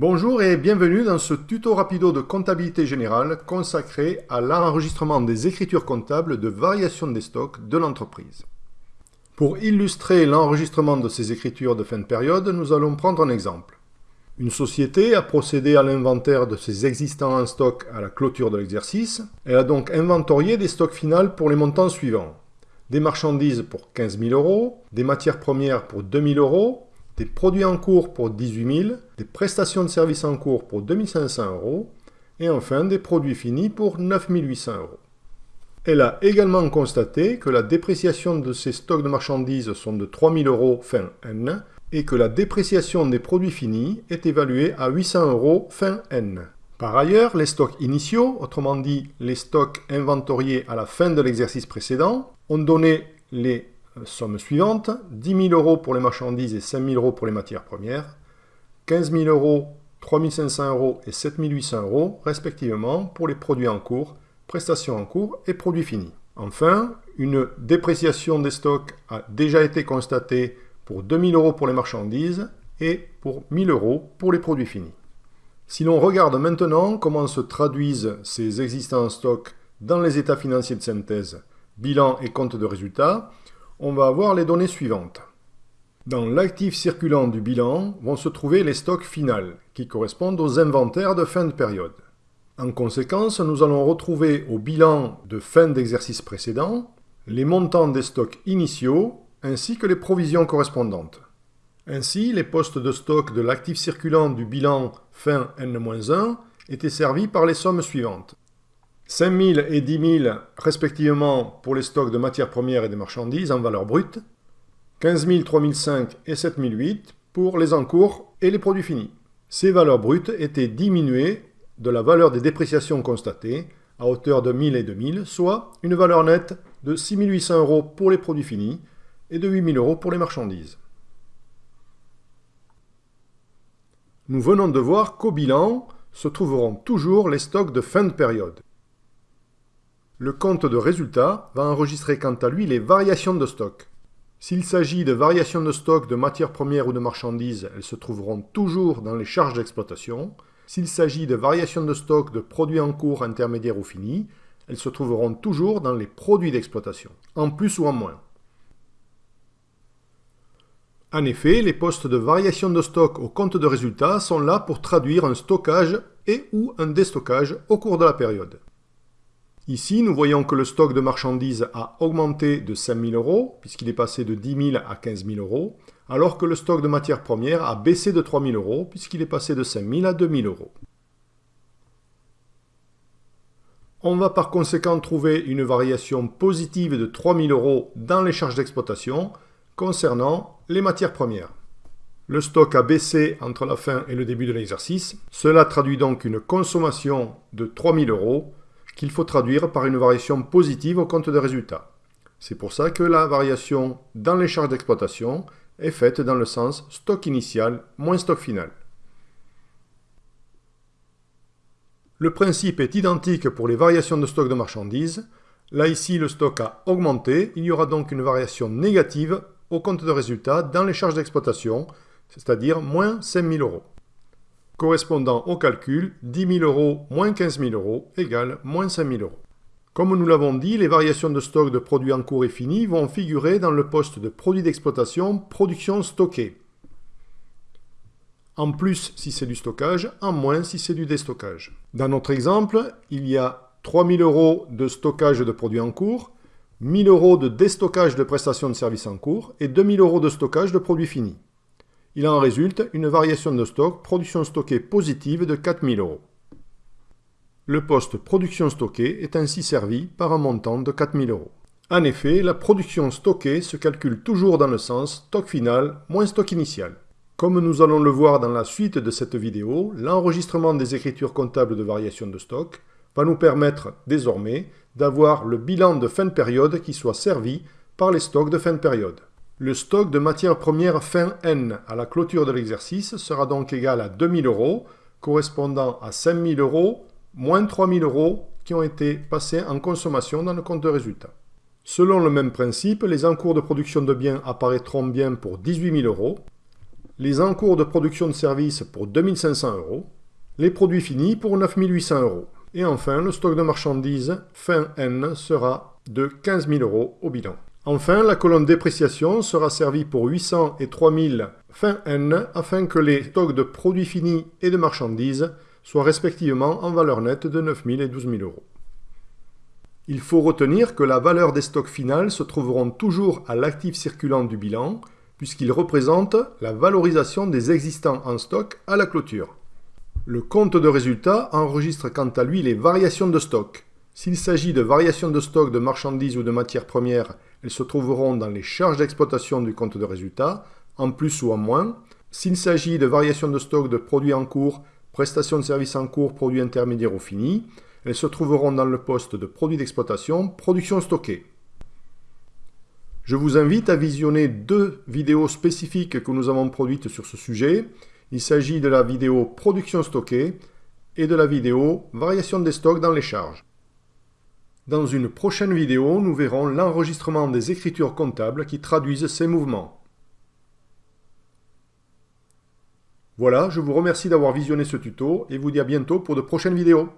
Bonjour et bienvenue dans ce tuto rapido de comptabilité générale consacré à l'enregistrement des écritures comptables de variation des stocks de l'entreprise. Pour illustrer l'enregistrement de ces écritures de fin de période, nous allons prendre un exemple. Une société a procédé à l'inventaire de ses existants en stock à la clôture de l'exercice. Elle a donc inventorié des stocks finaux pour les montants suivants. Des marchandises pour 15 000 euros, des matières premières pour 2 000 euros, des produits en cours pour 18 000, des prestations de services en cours pour 2500 euros, et enfin des produits finis pour 9 800 euros. Elle a également constaté que la dépréciation de ces stocks de marchandises sont de 3 000 euros fin N, et que la dépréciation des produits finis est évaluée à 800 euros fin N. Par ailleurs, les stocks initiaux, autrement dit les stocks inventoriés à la fin de l'exercice précédent, ont donné les Somme suivante, 10 000 euros pour les marchandises et 5 000 euros pour les matières premières, 15 000 euros, 3 500 euros et 7 800 euros, respectivement, pour les produits en cours, prestations en cours et produits finis. Enfin, une dépréciation des stocks a déjà été constatée pour 2 000 euros pour les marchandises et pour 1 000 euros pour les produits finis. Si l'on regarde maintenant comment se traduisent ces existants stocks dans les états financiers de synthèse, bilan et compte de résultats, on va avoir les données suivantes. Dans l'actif circulant du bilan vont se trouver les stocks finales, qui correspondent aux inventaires de fin de période. En conséquence, nous allons retrouver au bilan de fin d'exercice précédent les montants des stocks initiaux ainsi que les provisions correspondantes. Ainsi, les postes de stock de l'actif circulant du bilan fin N-1 étaient servis par les sommes suivantes. 5 000 et 10 000 respectivement pour les stocks de matières premières et de marchandises en valeur brute, 15 000, 3 500 et 7 008 pour les encours et les produits finis. Ces valeurs brutes étaient diminuées de la valeur des dépréciations constatées à hauteur de 1000 et 2000, soit une valeur nette de 6 800 euros pour les produits finis et de 8 000 euros pour les marchandises. Nous venons de voir qu'au bilan se trouveront toujours les stocks de fin de période. Le compte de résultat va enregistrer quant à lui les variations de stock. S'il s'agit de variations de stock de matières premières ou de marchandises, elles se trouveront toujours dans les charges d'exploitation. S'il s'agit de variations de stock de produits en cours, intermédiaires ou finis, elles se trouveront toujours dans les produits d'exploitation, en plus ou en moins. En effet, les postes de variation de stock au compte de résultat sont là pour traduire un stockage et ou un déstockage au cours de la période. Ici, nous voyons que le stock de marchandises a augmenté de 5 000 euros, puisqu'il est passé de 10 000 à 15 000 euros, alors que le stock de matières premières a baissé de 3 000 euros, puisqu'il est passé de 5 000 à 2 000 euros. On va par conséquent trouver une variation positive de 3 000 euros dans les charges d'exploitation concernant les matières premières. Le stock a baissé entre la fin et le début de l'exercice. Cela traduit donc une consommation de 3 000 euros qu'il faut traduire par une variation positive au compte de résultat. C'est pour ça que la variation dans les charges d'exploitation est faite dans le sens stock initial moins stock final. Le principe est identique pour les variations de stock de marchandises. Là ici, le stock a augmenté, il y aura donc une variation négative au compte de résultat dans les charges d'exploitation, c'est-à-dire moins 5 000 euros correspondant au calcul 10 000 euros moins 15 000 euros égale moins 5 000 euros. Comme nous l'avons dit, les variations de stock de produits en cours et finis vont figurer dans le poste de produits d'exploitation production stockée. En plus si c'est du stockage, en moins si c'est du déstockage. Dans notre exemple, il y a 3 000 euros de stockage de produits en cours, 1 000 euros de déstockage de prestations de services en cours et 2 000 euros de stockage de produits finis. Il en résulte une variation de stock production stockée positive de 4000 euros. Le poste production stockée est ainsi servi par un montant de 4000 euros. En effet, la production stockée se calcule toujours dans le sens stock final moins stock initial. Comme nous allons le voir dans la suite de cette vidéo, l'enregistrement des écritures comptables de variation de stock va nous permettre désormais d'avoir le bilan de fin de période qui soit servi par les stocks de fin de période. Le stock de matières premières fin N à la clôture de l'exercice sera donc égal à 2000 euros, correspondant à 5000 euros moins 3000 euros qui ont été passés en consommation dans le compte de résultat. Selon le même principe, les encours de production de biens apparaîtront bien pour 18 000 euros. les encours de production de services pour 2500 euros, les produits finis pour 9800 euros. Et enfin, le stock de marchandises fin N sera de 15 000 euros au bilan. Enfin, la colonne dépréciation sera servie pour 800 et 3000 fin N afin que les stocks de produits finis et de marchandises soient respectivement en valeur nette de 9 000 et 12 000 euros. Il faut retenir que la valeur des stocks finales se trouveront toujours à l'actif circulant du bilan, puisqu'ils représentent la valorisation des existants en stock à la clôture. Le compte de résultat enregistre quant à lui les variations de stock. S'il s'agit de variations de stock de marchandises ou de matières premières, elles se trouveront dans les charges d'exploitation du compte de résultat, en plus ou en moins. S'il s'agit de variations de stock de produits en cours, prestations de services en cours, produits intermédiaires ou finis, elles se trouveront dans le poste de produits d'exploitation, production stockée. Je vous invite à visionner deux vidéos spécifiques que nous avons produites sur ce sujet. Il s'agit de la vidéo production stockée et de la vidéo variation des stocks dans les charges. Dans une prochaine vidéo, nous verrons l'enregistrement des écritures comptables qui traduisent ces mouvements. Voilà, je vous remercie d'avoir visionné ce tuto et vous dis à bientôt pour de prochaines vidéos.